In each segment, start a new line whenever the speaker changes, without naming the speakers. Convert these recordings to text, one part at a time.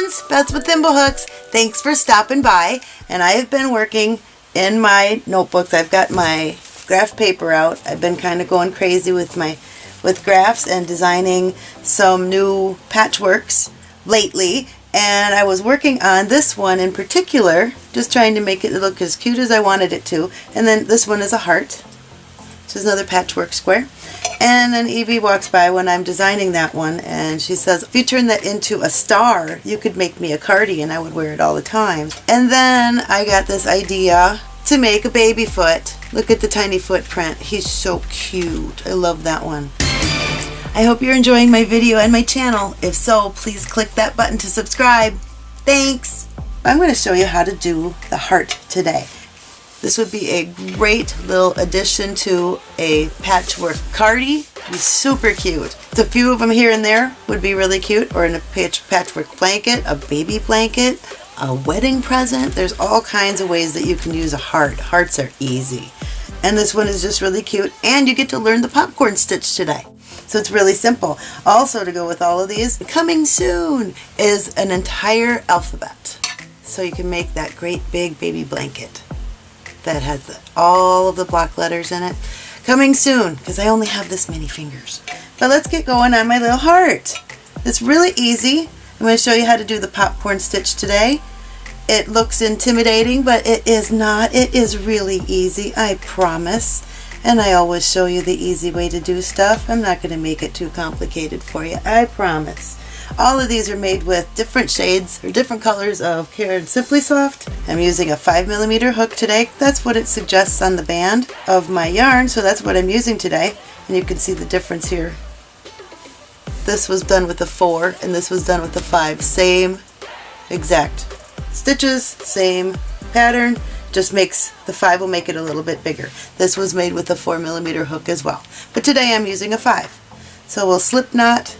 friends, Beth's with Thimblehooks. Thanks for stopping by. And I have been working in my notebooks. I've got my graph paper out. I've been kind of going crazy with my with graphs and designing some new patchworks lately. And I was working on this one in particular, just trying to make it look as cute as I wanted it to. And then this one is a heart. This is another patchwork square. And then Evie walks by when I'm designing that one and she says, if you turn that into a star, you could make me a cardigan. I would wear it all the time. And then I got this idea to make a baby foot. Look at the tiny footprint. He's so cute. I love that one. I hope you're enjoying my video and my channel. If so, please click that button to subscribe. Thanks! I'm going to show you how to do the heart today. This would be a great little addition to a patchwork cardi. Be super cute. a few of them here and there would be really cute, or in a patch patchwork blanket, a baby blanket, a wedding present. There's all kinds of ways that you can use a heart. Hearts are easy. And this one is just really cute, and you get to learn the popcorn stitch today. So it's really simple. Also to go with all of these, coming soon is an entire alphabet. So you can make that great big baby blanket that has all of the block letters in it. Coming soon, because I only have this many fingers. But let's get going on my little heart. It's really easy. I'm going to show you how to do the popcorn stitch today. It looks intimidating, but it is not. It is really easy, I promise. And I always show you the easy way to do stuff. I'm not going to make it too complicated for you, I promise. All of these are made with different shades or different colors of Caron Simply Soft. I'm using a 5mm hook today. That's what it suggests on the band of my yarn, so that's what I'm using today. And you can see the difference here. This was done with a 4 and this was done with a 5. Same exact stitches, same pattern, just makes the 5 will make it a little bit bigger. This was made with a 4 millimeter hook as well. But today I'm using a 5. So we'll slip knot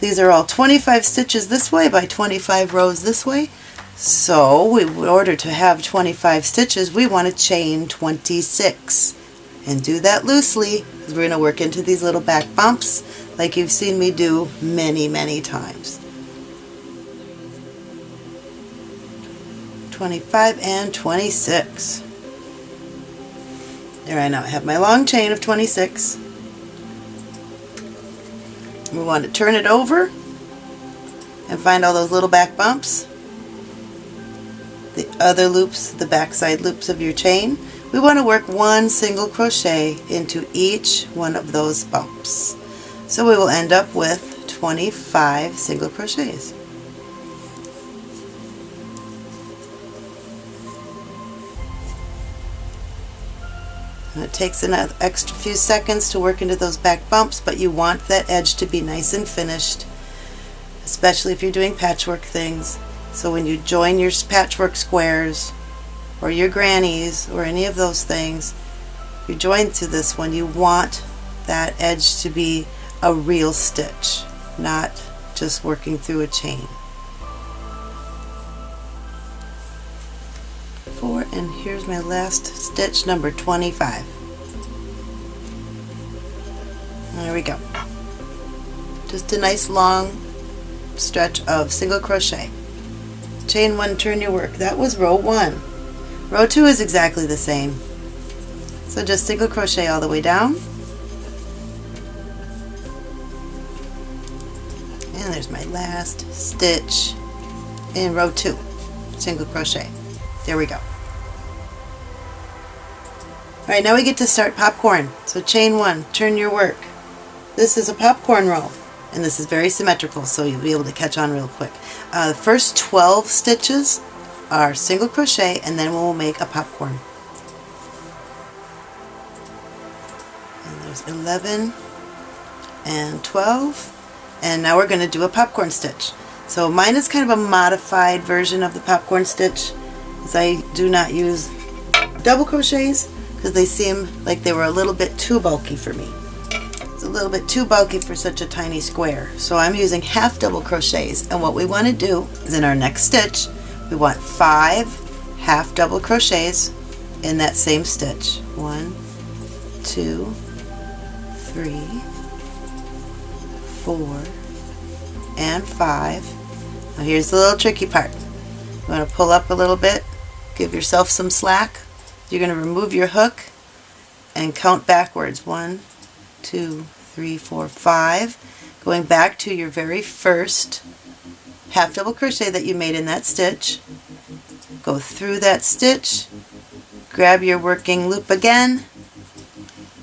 these are all 25 stitches this way by 25 rows this way. So we, in order to have 25 stitches, we want to chain 26. And do that loosely, because we're going to work into these little back bumps like you've seen me do many, many times. 25 and 26. There I now have my long chain of 26. We want to turn it over and find all those little back bumps. The other loops, the backside loops of your chain. We want to work one single crochet into each one of those bumps. So we will end up with 25 single crochets. And it takes an extra few seconds to work into those back bumps, but you want that edge to be nice and finished, especially if you're doing patchwork things. So when you join your patchwork squares, or your grannies, or any of those things, you join to this one, you want that edge to be a real stitch, not just working through a chain. And here's my last stitch number 25 there we go. Just a nice long stretch of single crochet. Chain one turn your work. That was row one. Row two is exactly the same. So just single crochet all the way down. And there's my last stitch in row two. Single crochet. There we go Alright, now we get to start popcorn. So chain one, turn your work. This is a popcorn row, and this is very symmetrical, so you'll be able to catch on real quick. Uh, the first 12 stitches are single crochet, and then we'll make a popcorn. And there's 11 and 12, and now we're going to do a popcorn stitch. So mine is kind of a modified version of the popcorn stitch, as I do not use double crochets because they seem like they were a little bit too bulky for me. It's a little bit too bulky for such a tiny square. So I'm using half double crochets and what we want to do is in our next stitch we want five half double crochets in that same stitch. One, two, three, four, and five. Now here's the little tricky part. You want to pull up a little bit, give yourself some slack. You're going to remove your hook and count backwards. One, two, three, four, five. Going back to your very first half double crochet that you made in that stitch. Go through that stitch, grab your working loop again,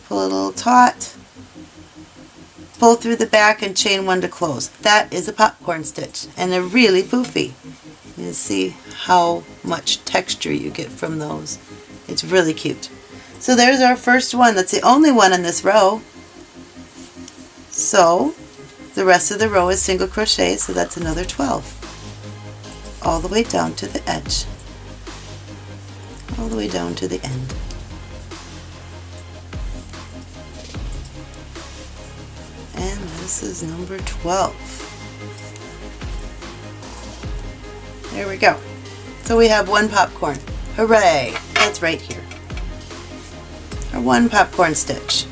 pull a little taut, pull through the back and chain one to close. That is a popcorn stitch and they're really poofy. You see how much texture you get from those. It's really cute. So there's our first one. That's the only one in this row. So the rest of the row is single crochet, so that's another 12. All the way down to the edge. All the way down to the end. And this is number 12. There we go. So we have one popcorn. Hooray! That's right here. Our one popcorn stitch.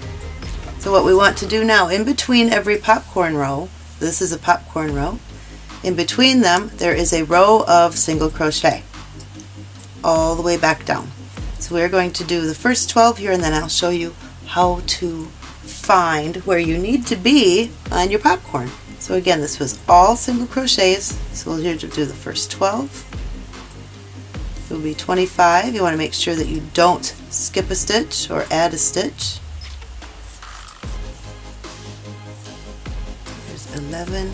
So what we want to do now, in between every popcorn row, this is a popcorn row, in between them there is a row of single crochet all the way back down. So we're going to do the first 12 here and then I'll show you how to find where you need to be on your popcorn. So again, this was all single crochets. So we'll here to do the first 12. Will be 25. You want to make sure that you don't skip a stitch or add a stitch. There's 11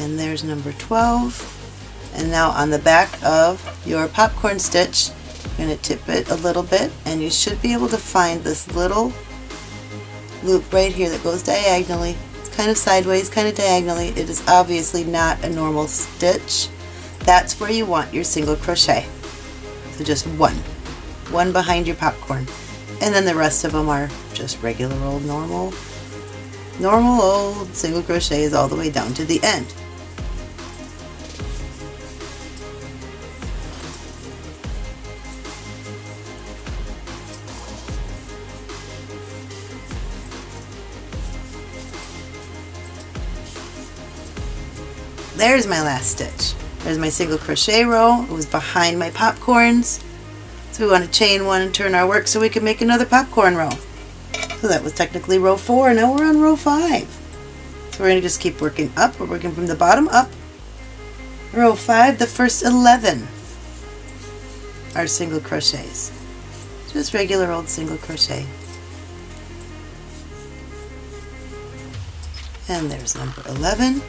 and there's number 12. And now on the back of your popcorn stitch, you're going to tip it a little bit and you should be able to find this little loop right here that goes diagonally. It's kind of sideways, kind of diagonally. It is obviously not a normal stitch. That's where you want your single crochet. So just one. One behind your popcorn. And then the rest of them are just regular old normal, normal old single crochets all the way down to the end. There's my last stitch. There's my single crochet row. It was behind my popcorns. So we want to chain one and turn our work so we can make another popcorn row. So that was technically row four. Now we're on row five. So we're going to just keep working up. We're working from the bottom up. Row five, the first 11 are single crochets. Just regular old single crochet. And there's number 11.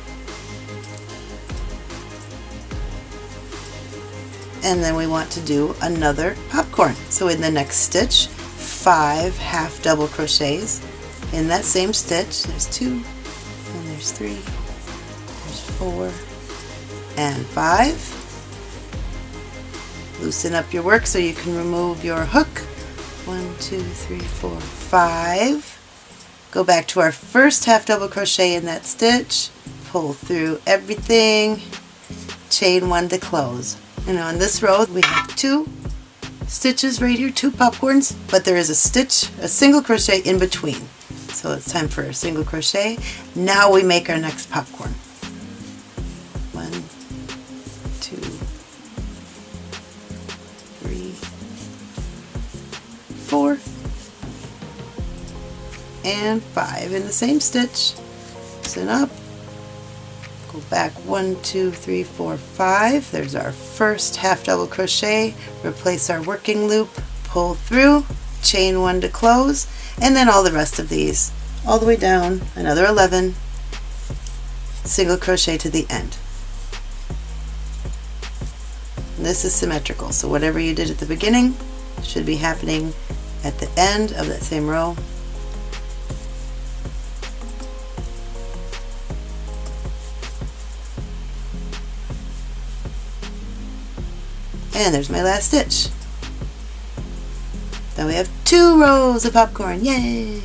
And then we want to do another popcorn. So in the next stitch, five half double crochets in that same stitch. There's two, and there's three, there's four, and five. Loosen up your work so you can remove your hook. One, two, three, four, five. Go back to our first half double crochet in that stitch, pull through everything, chain one to close. And on this row we have two stitches right here, two popcorns, but there is a stitch, a single crochet in between. So it's time for a single crochet. Now we make our next popcorn. One, two, three, four, and five in the same stitch. Loosen up, go back. One two three four five. There's our first half double crochet. Replace our working loop. Pull through. Chain one to close. And then all the rest of these. All the way down. Another 11 single crochet to the end. This is symmetrical. So whatever you did at the beginning should be happening at the end of that same row And there's my last stitch. Now we have two rows of popcorn. Yay!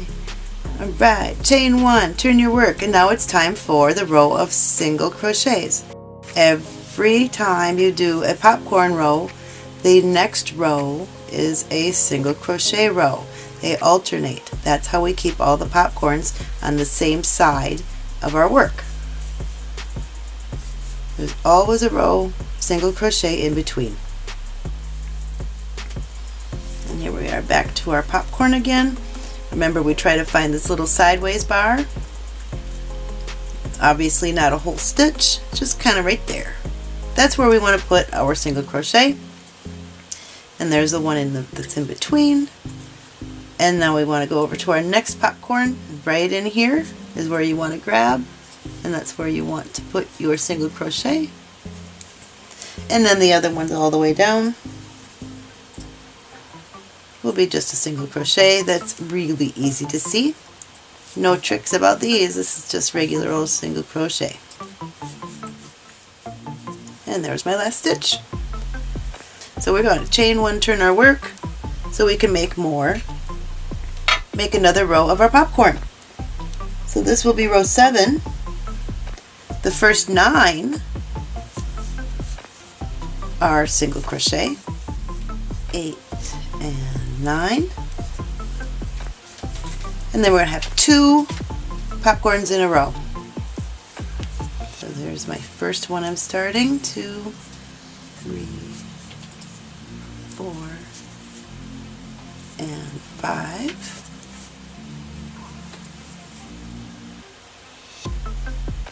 Alright, chain one, turn your work, and now it's time for the row of single crochets. Every time you do a popcorn row, the next row is a single crochet row. They alternate. That's how we keep all the popcorns on the same side of our work. there's always a row single crochet in between are back to our popcorn again. Remember we try to find this little sideways bar. Obviously not a whole stitch just kind of right there. That's where we want to put our single crochet. And there's the one in the, that's in between. And now we want to go over to our next popcorn. Right in here is where you want to grab. And that's where you want to put your single crochet. And then the other one's all the way down will be just a single crochet that's really easy to see. No tricks about these this is just regular old single crochet. And there's my last stitch. So we're going to chain one turn our work so we can make more. Make another row of our popcorn. So this will be row 7 the first nine are single crochet, eight nine, and then we're to have two popcorns in a row. So there's my first one I'm starting, two, three, four, and five.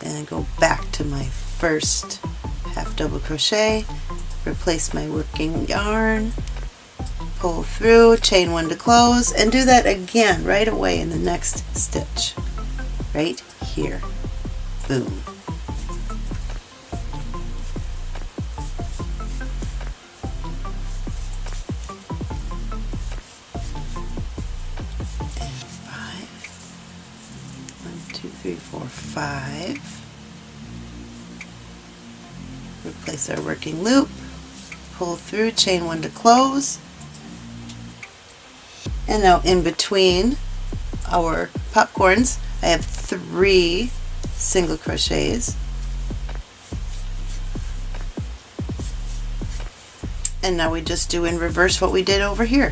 and go back to my first half double crochet replace my working yarn pull through chain one to close and do that again right away in the next stitch. Right here. Boom. And five. One two three four five. Replace our working loop, pull through, chain one to close, and now in between our popcorns I have three single crochets. And now we just do in reverse what we did over here.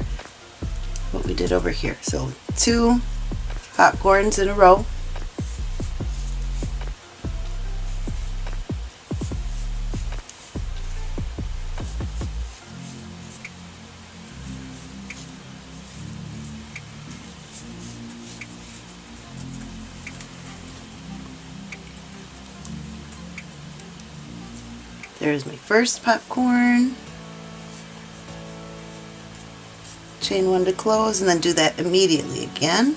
What we did over here. So two popcorns in a row There's my first popcorn. Chain one to close and then do that immediately again.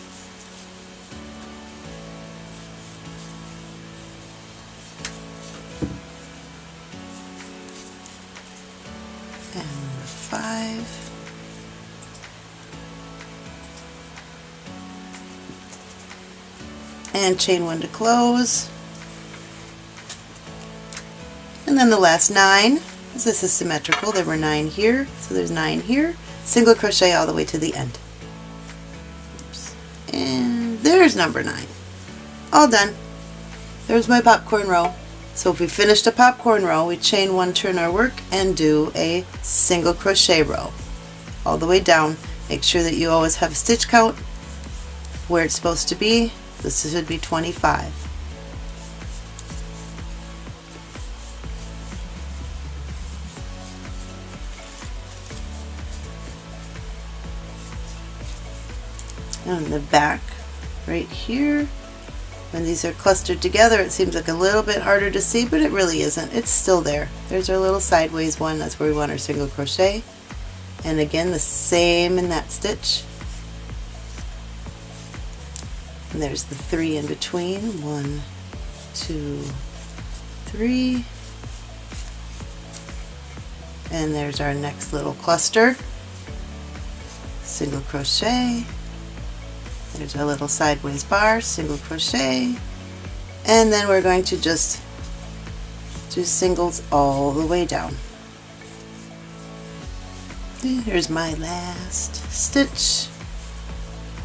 And five. And chain one to close. Then the last nine, this is symmetrical, there were nine here, so there's nine here, single crochet all the way to the end. Oops. And there's number nine. All done. There's my popcorn row. So if we finished a popcorn row, we chain one, turn our work, and do a single crochet row. All the way down. Make sure that you always have a stitch count where it's supposed to be. This should be 25. On the back right here. When these are clustered together it seems like a little bit harder to see but it really isn't. It's still there. There's our little sideways one. That's where we want our single crochet. And again the same in that stitch. And there's the three in between. One, two, three. And there's our next little cluster. Single crochet there's our little sideways bar, single crochet, and then we're going to just do singles all the way down. here's my last stitch,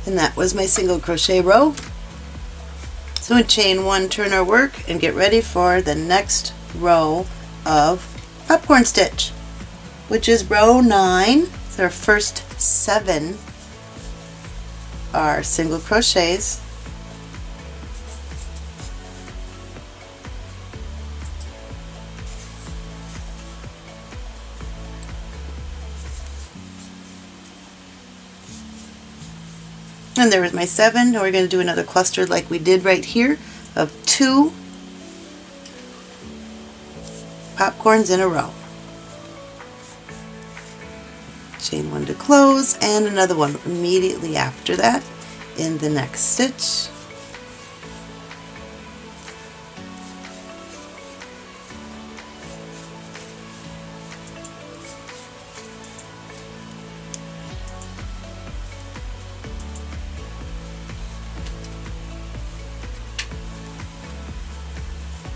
and that was my single crochet row. So we chain one, turn our work, and get ready for the next row of popcorn stitch, which is row nine. It's our first seven are single crochets And there was my seven. Now we're going to do another cluster like we did right here of two popcorns in a row. Chain one to close and another one immediately after that in the next stitch.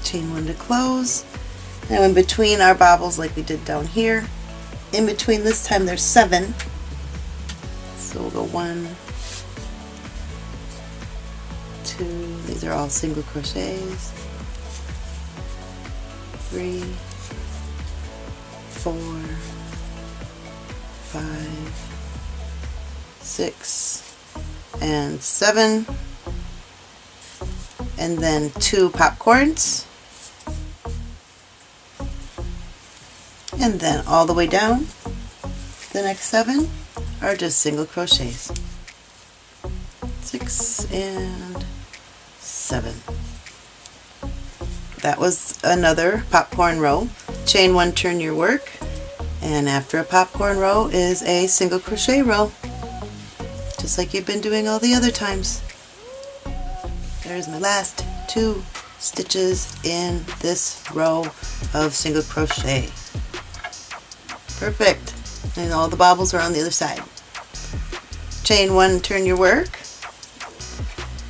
chain one to close now in between our bobbles like we did down here in between this time there's seven. So we'll go one two these are all single crochets. Three four five six and seven. And then two popcorns and then all the way down the next seven are just single crochets. Six and seven. That was another popcorn row chain one turn your work. And after a popcorn row is a single crochet row just like you've been doing all the other times. There's my last two stitches in this row of single crochet Perfect. And all the bobbles are on the other side. Chain one, turn your work.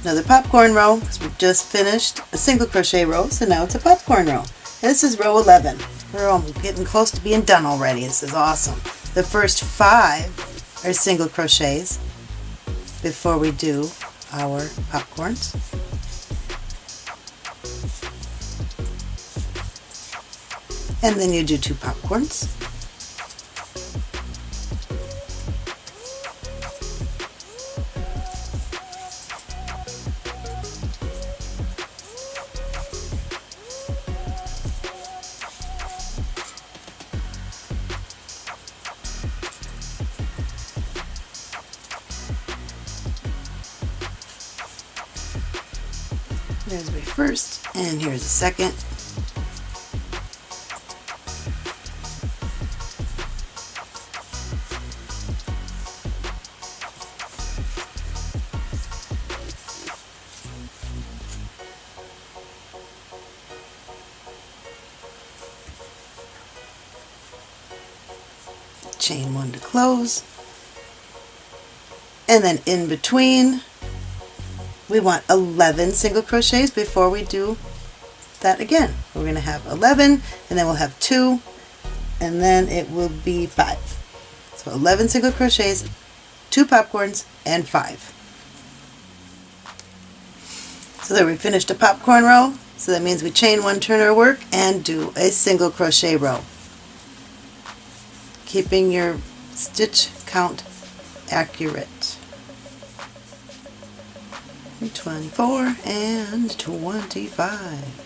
Another popcorn row, because we've just finished a single crochet row, so now it's a popcorn row. This is row 11. We're getting close to being done already. This is awesome. The first five are single crochets before we do our popcorns. And then you do two popcorns. There's my first, and here's the second. chain one to close and then in between we want 11 single crochets before we do that again. We're going to have 11 and then we'll have 2 and then it will be 5. So 11 single crochets, 2 popcorns, and 5. So there we finished a popcorn row. So that means we chain one, turn our work, and do a single crochet row. Keeping your stitch count accurate. 24 and 25.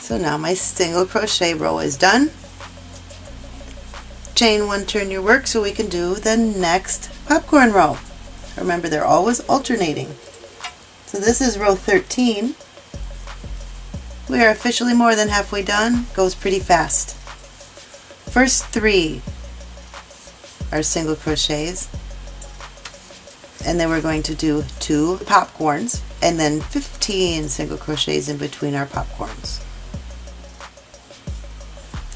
So now my single crochet row is done. Chain one, turn your work so we can do the next popcorn row. Remember they're always alternating. So this is row 13. We are officially more than halfway done. Goes pretty fast. First three are single crochets and then we're going to do two popcorns and then 15 single crochets in between our popcorns.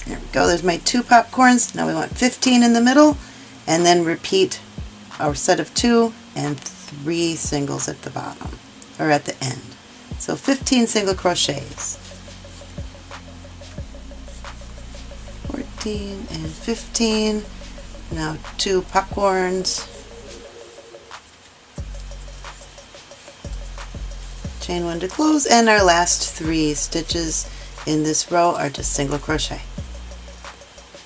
There we go, there's my two popcorns. Now we want 15 in the middle and then repeat our set of two and three singles at the bottom or at the end. So 15 single crochets. 14 and 15. Now two popcorns chain one to close and our last three stitches in this row are just single crochet.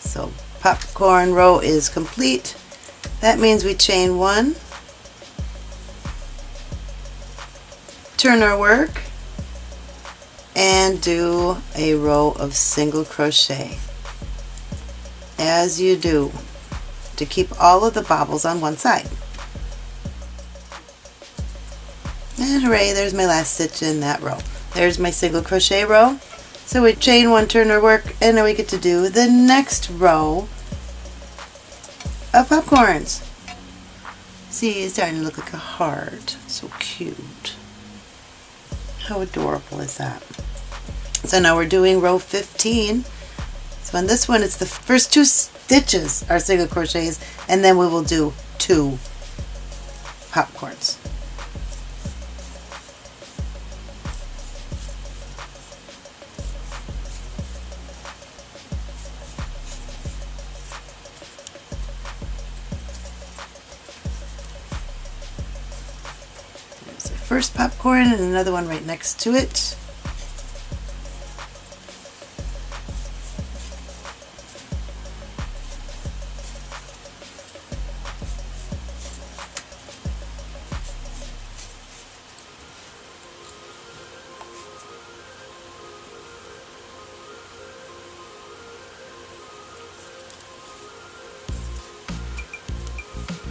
So popcorn row is complete. That means we chain one. Turn our work and do a row of single crochet. As you do to keep all of the bobbles on one side And hooray, there's my last stitch in that row. There's my single crochet row. So we chain one, turn our work, and now we get to do the next row of popcorns. See, it's starting to look like a heart. So cute. How adorable is that? So now we're doing row 15. So on this one, it's the first two stitches are single crochets, and then we will do two popcorns. First popcorn and another one right next to it.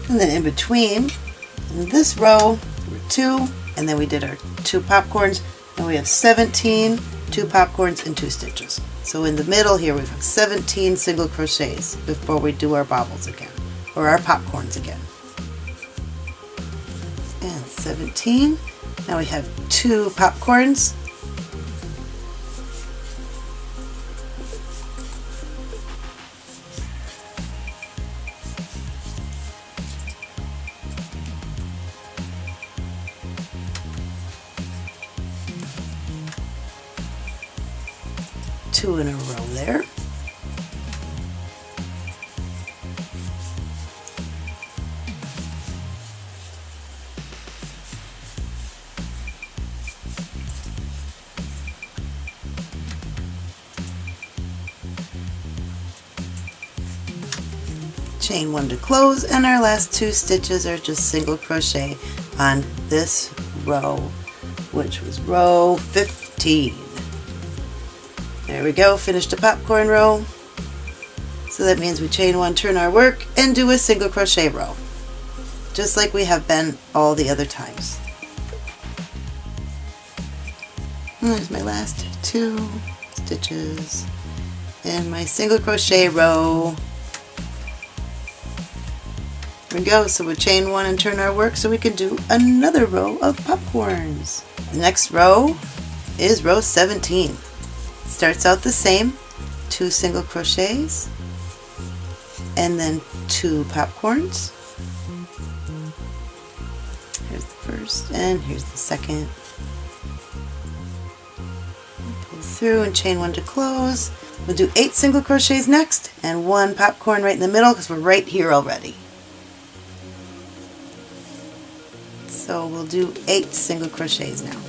And then in between, in this row, two, and then we did our two popcorns, and we have 17, two popcorns, and two stitches. So in the middle here, we have 17 single crochets before we do our bobbles again, or our popcorns again. And 17. Now we have two popcorns, one to close and our last two stitches are just single crochet on this row which was row 15 there we go, finished a popcorn row. So that means we chain one, turn our work, and do a single crochet row. Just like we have been all the other times. There's my last two stitches in my single crochet row. We go, so we chain one and turn our work so we can do another row of popcorns. The next row is row 17 starts out the same two single crochets and then two popcorns. Here's the first and here's the second. Pull through and chain one to close. We'll do eight single crochets next and one popcorn right in the middle because we're right here already so we'll do eight single crochets now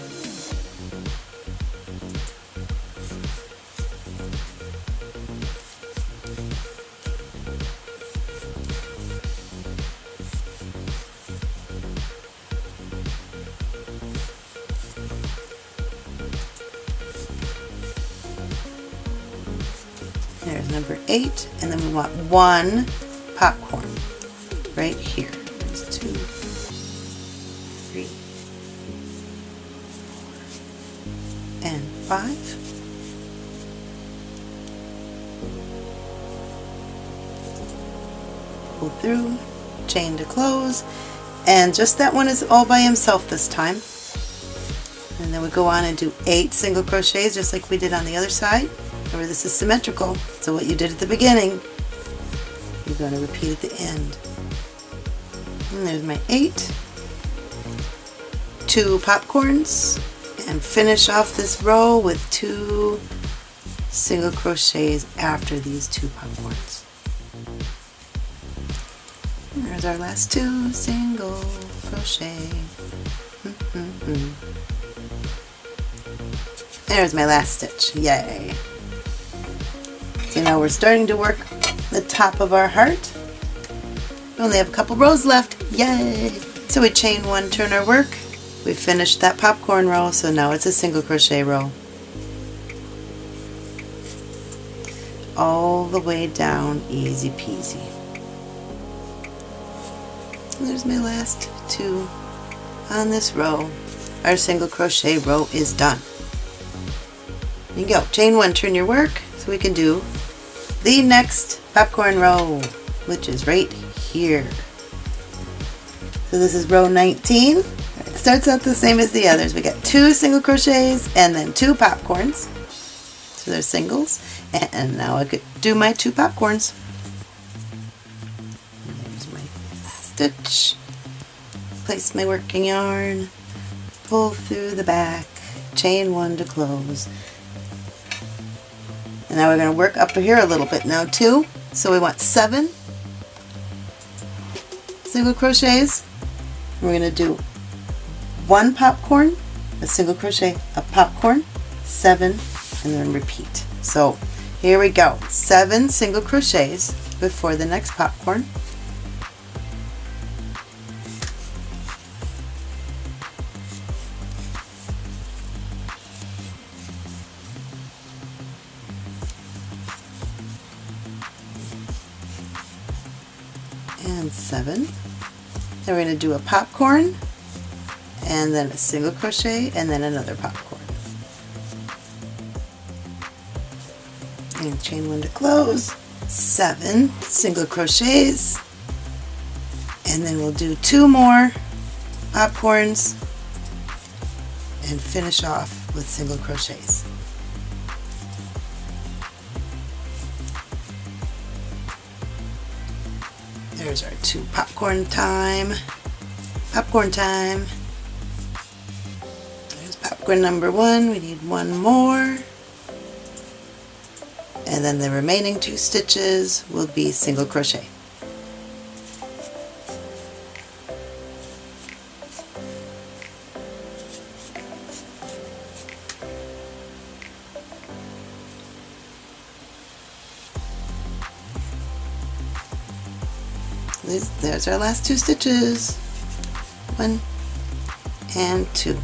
There's number eight, and then we want one popcorn right here. There's two, five. Pull through, chain to close, and just that one is all by himself this time. And then we go on and do eight single crochets just like we did on the other side. Remember this is symmetrical, so what you did at the beginning, you're going to repeat at the end. And there's my eight, two popcorns, and finish off this row with two single crochets after these two. And there's our last two single crochet. Mm -hmm. There's my last stitch. Yay! So now we're starting to work the top of our heart. We only have a couple rows left. Yay! So we chain one, turn our work. We finished that popcorn row, so now it's a single crochet row. All the way down, easy peasy. There's my last two on this row. our single crochet row is done. You go, chain one, turn your work, so we can do the next popcorn row, which is right here. So this is row 19. Starts out the same as the others. We got two single crochets and then two popcorns. So they're singles. And now I could do my two popcorns. There's my stitch. Place my working yarn. Pull through the back. Chain one to close. And now we're going to work up here a little bit now too. So we want seven single crochets. We're going to do one popcorn, a single crochet, a popcorn, seven, and then repeat. So here we go. Seven single crochets before the next popcorn. and seven. Then we're going to do a popcorn and then a single crochet and then another popcorn. And chain one to close, seven single crochets, and then we'll do two more popcorns and finish off with single crochets. There's our two popcorn time. Popcorn time. Popcorn number one. We need one more. And then the remaining two stitches will be single crochet. There's our last two stitches. One and two.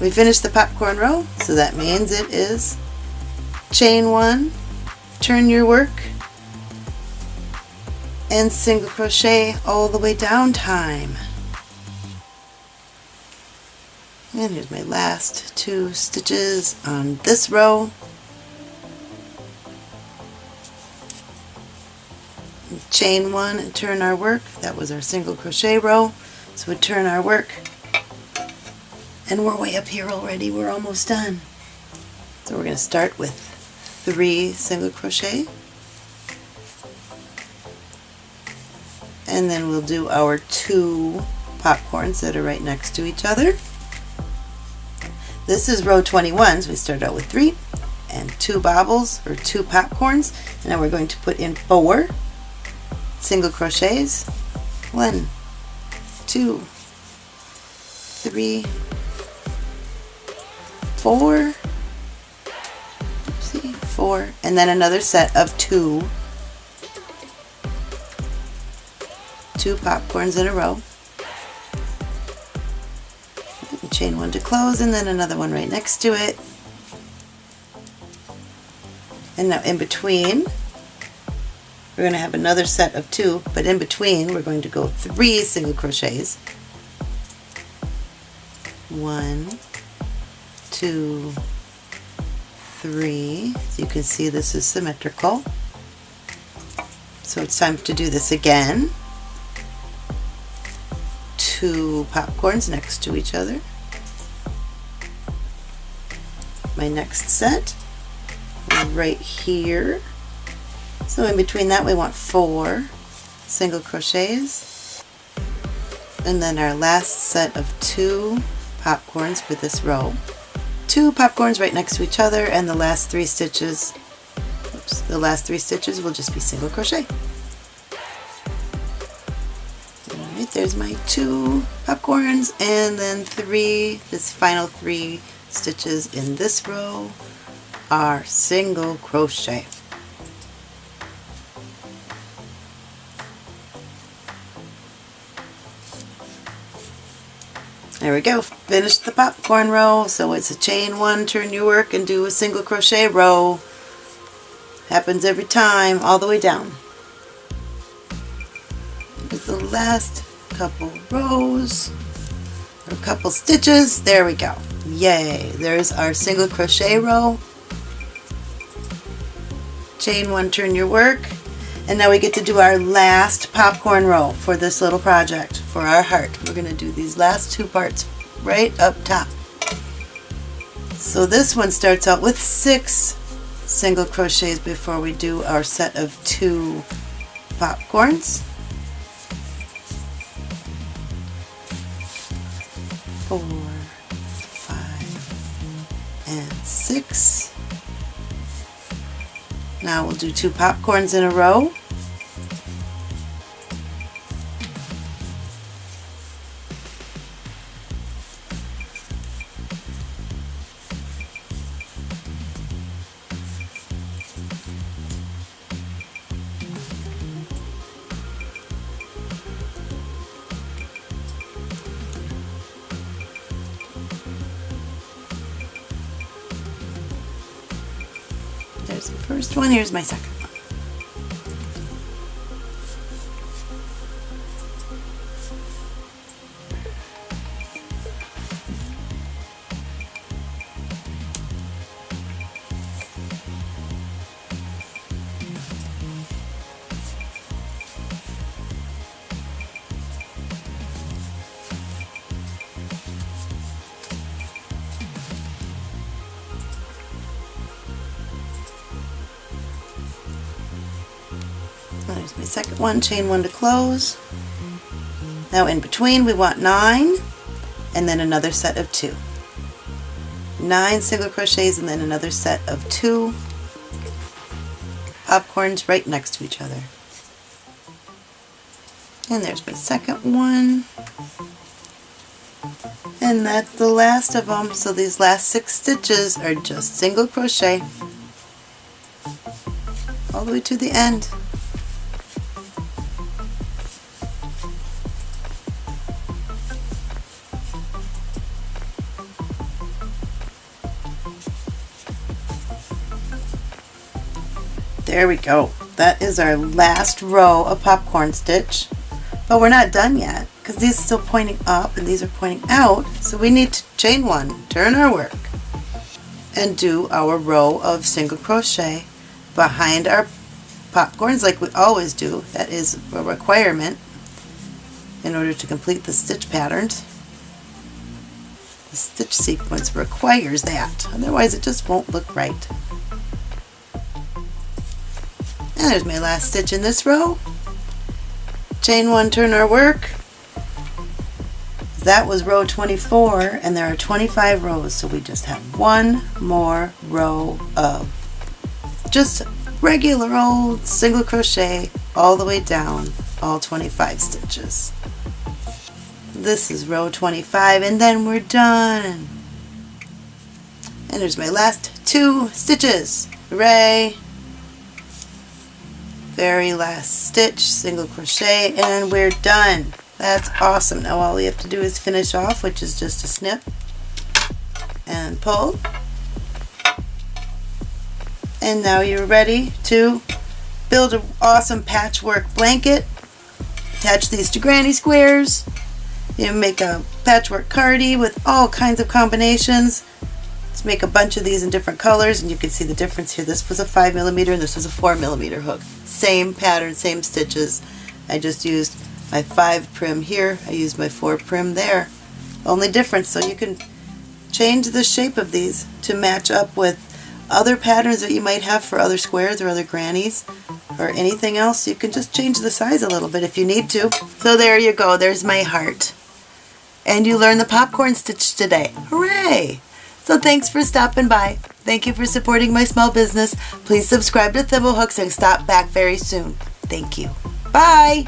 We finished the popcorn row, so that means it is chain one, turn your work, and single crochet all the way down time. And here's my last two stitches on this row. chain one and turn our work. That was our single crochet row. So we turn our work and we're way up here already. We're almost done. So we're going to start with three single crochet and then we'll do our two popcorns that are right next to each other. This is row 21, so we start out with three and two bobbles or two popcorns. And now we're going to put in four single crochets one two three four. See four. And then another set of two. Two popcorns in a row. Chain one to close and then another one right next to it. And now in between we're going to have another set of two, but in between we're going to go three single crochets. One, two, three. As you can see this is symmetrical. So it's time to do this again. Two popcorns next to each other. My next set right here so in between that we want four single crochets and then our last set of two popcorns for this row. Two popcorns right next to each other and the last three stitches oops, the last three stitches will just be single crochet. Alright, there's my two popcorns and then three, this final three stitches in this row are single crochet. There we go. Finished the popcorn row. So it's a chain one, turn your work, and do a single crochet row. Happens every time, all the way down. With the last couple rows. a couple stitches. There we go. Yay. There's our single crochet row. Chain one, turn your work. And now we get to do our last popcorn row for this little project, for our heart. We're going to do these last two parts right up top. So this one starts out with six single crochets before we do our set of two popcorns. Four, five, and six. Now we'll do two popcorns in a row. Here's my second second one, chain one to close. Now in between we want nine and then another set of two. Nine single crochets and then another set of two popcorns right next to each other. And there's my second one. And that's the last of them. So these last six stitches are just single crochet all the way to the end. There we go. That is our last row of popcorn stitch. But we're not done yet because these are still pointing up and these are pointing out. So we need to chain one, turn our work, and do our row of single crochet behind our popcorns like we always do. That is a requirement in order to complete the stitch patterns. The stitch sequence requires that, otherwise it just won't look right. And there's my last stitch in this row. Chain one, turn our work. That was row 24 and there are 25 rows so we just have one more row of just regular old single crochet all the way down all 25 stitches. This is row 25 and then we're done. And there's my last two stitches. Hooray! Very last stitch, single crochet, and we're done. That's awesome. Now all we have to do is finish off, which is just a snip and pull. And now you're ready to build an awesome patchwork blanket. Attach these to granny squares. You make a patchwork cardie with all kinds of combinations. Let's make a bunch of these in different colors and you can see the difference here. This was a 5 millimeter and this was a 4 millimeter hook. Same pattern, same stitches. I just used my 5 Prym here. I used my 4 Prym there. Only difference, so you can change the shape of these to match up with other patterns that you might have for other squares or other grannies or anything else. You can just change the size a little bit if you need to. So there you go. There's my heart. And you learned the popcorn stitch today. Hooray! So thanks for stopping by. Thank you for supporting my small business. Please subscribe to Thimblehooks and stop back very soon. Thank you. Bye!